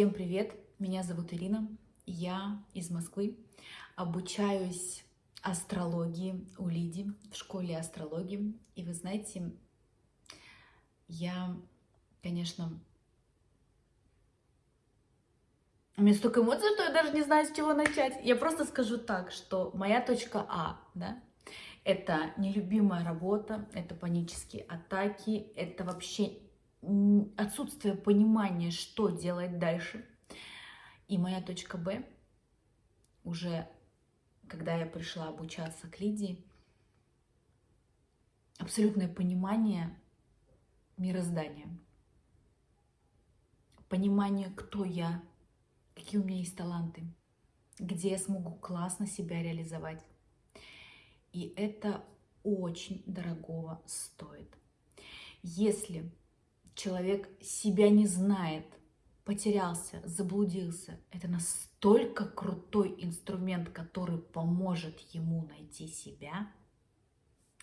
Всем привет! Меня зовут Ирина, я из Москвы, обучаюсь астрологии у Лиди в школе астрологии. И вы знаете, я, конечно, у меня столько эмоций, что я даже не знаю, с чего начать. Я просто скажу так, что моя точка А, да, это нелюбимая работа, это панические атаки, это вообще отсутствие понимания, что делать дальше. И моя точка Б, уже когда я пришла обучаться к Лидии, абсолютное понимание мироздания, понимание, кто я, какие у меня есть таланты, где я смогу классно себя реализовать. И это очень дорогого стоит. Если человек себя не знает, потерялся, заблудился, это настолько крутой инструмент, который поможет ему найти себя,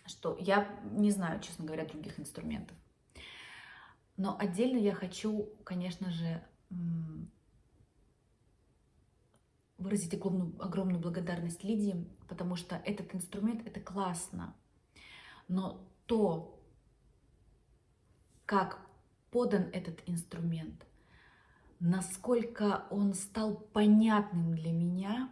что я не знаю, честно говоря, других инструментов. Но отдельно я хочу, конечно же, выразить огромную, огромную благодарность Лидии, потому что этот инструмент — это классно. Но то, как подан этот инструмент, насколько он стал понятным для меня,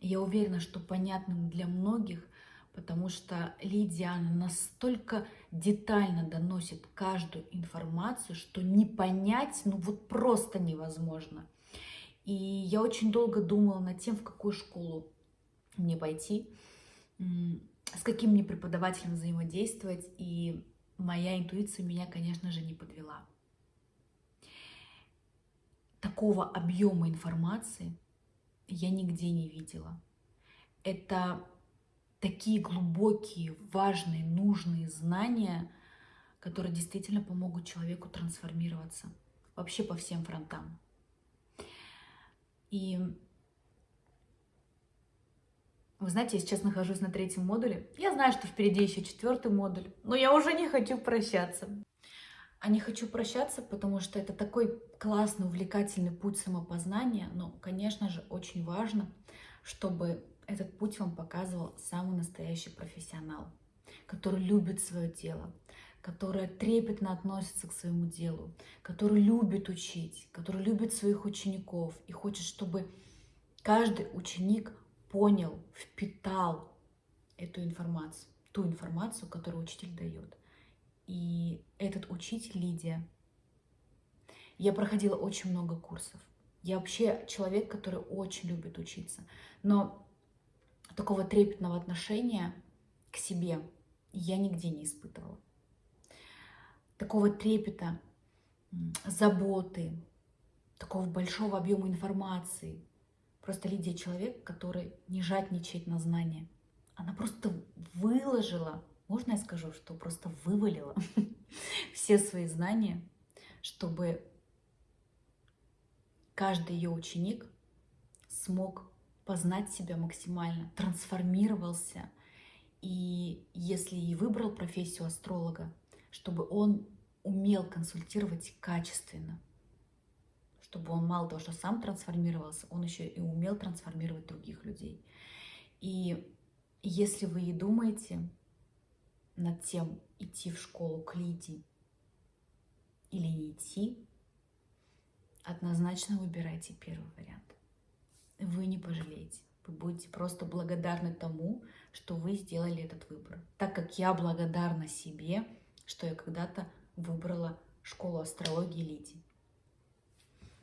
я уверена, что понятным для многих, потому что Лидия она настолько детально доносит каждую информацию, что не понять, ну вот просто невозможно. И я очень долго думала над тем, в какую школу мне пойти, с каким мне преподавателем взаимодействовать, и моя интуиция меня, конечно же, не подвела такого объема информации я нигде не видела. Это такие глубокие, важные, нужные знания, которые действительно помогут человеку трансформироваться вообще по всем фронтам. И вы знаете, я сейчас нахожусь на третьем модуле. Я знаю, что впереди еще четвертый модуль, но я уже не хочу прощаться. А не хочу прощаться, потому что это такой классный, увлекательный путь самопознания. Но, конечно же, очень важно, чтобы этот путь вам показывал самый настоящий профессионал, который любит свое дело, который трепетно относится к своему делу, который любит учить, который любит своих учеников и хочет, чтобы каждый ученик понял, впитал эту информацию, ту информацию, которую учитель дает. И этот учитель Лидия, я проходила очень много курсов. Я вообще человек, который очень любит учиться. Но такого трепетного отношения к себе я нигде не испытывала. Такого трепета, заботы, такого большого объема информации. Просто Лидия человек, который не жадничает на знания. Она просто выложила можно я скажу, что просто вывалила все свои знания, чтобы каждый ее ученик смог познать себя максимально, трансформировался. И если и выбрал профессию астролога, чтобы он умел консультировать качественно, чтобы он мало того, что сам трансформировался, он еще и умел трансформировать других людей. И если вы и думаете, над тем, идти в школу к Лидии или не идти, однозначно выбирайте первый вариант. Вы не пожалеете. Вы будете просто благодарны тому, что вы сделали этот выбор. Так как я благодарна себе, что я когда-то выбрала школу астрологии Лидии.